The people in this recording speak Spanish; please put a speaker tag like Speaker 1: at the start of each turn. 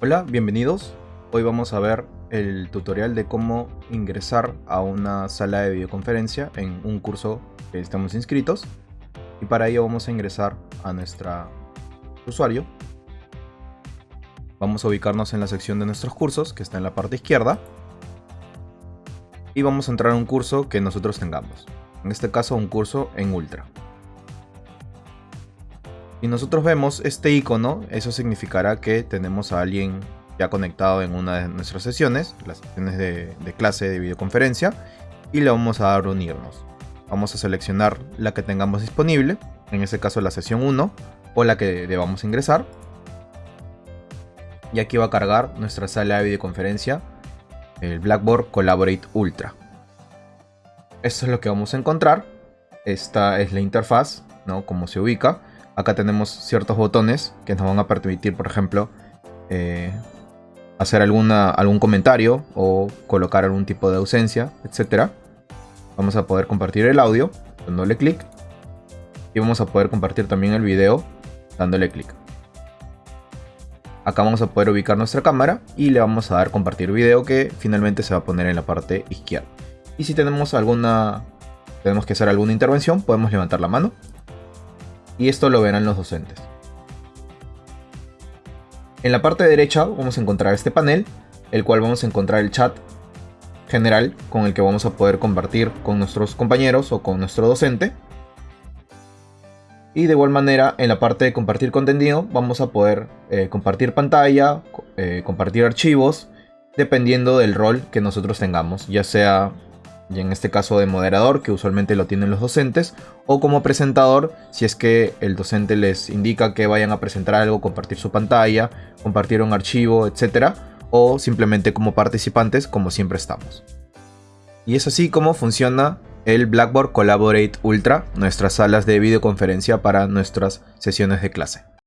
Speaker 1: Hola, bienvenidos. Hoy vamos a ver el tutorial de cómo ingresar a una sala de videoconferencia en un curso que estamos inscritos. Y para ello vamos a ingresar a nuestro usuario. Vamos a ubicarnos en la sección de nuestros cursos, que está en la parte izquierda. Y vamos a entrar a un curso que nosotros tengamos. En este caso un curso en Ultra. Si nosotros vemos este icono, eso significará que tenemos a alguien ya conectado en una de nuestras sesiones, las sesiones de, clase de videoconferencia, y le vamos a dar unirnos. Vamos a seleccionar la que tengamos disponible, en este caso la sesión 1, o la que debamos ingresar. Y aquí va a cargar nuestra sala de videoconferencia, el Blackboard Collaborate Ultra. Esto es lo que vamos a encontrar. Esta es la interfaz, ¿no? Como se ubica. Acá tenemos ciertos botones que nos van a permitir, por ejemplo, eh, hacer alguna, algún comentario o colocar algún tipo de ausencia, etc. Vamos a poder compartir el audio dándole clic. Y vamos a poder compartir también el video dándole clic. Acá vamos a poder ubicar nuestra cámara y le vamos a dar compartir video que finalmente se va a poner en la parte izquierda. Y si tenemos alguna, tenemos que hacer alguna intervención, podemos levantar la mano y esto lo verán los docentes. En la parte derecha vamos a encontrar este panel, el cual vamos a encontrar el chat general con el que vamos a poder compartir con nuestros compañeros o con nuestro docente. Y de igual manera en la parte de compartir contenido vamos a poder eh, compartir pantalla, eh, compartir archivos, dependiendo del rol que nosotros tengamos, ya sea y en este caso de moderador, que usualmente lo tienen los docentes, o como presentador, si es que el docente les indica que vayan a presentar algo, compartir su pantalla, compartir un archivo, etc. O simplemente como participantes, como siempre estamos. Y es así como funciona el Blackboard Collaborate Ultra, nuestras salas de videoconferencia para nuestras sesiones de clase.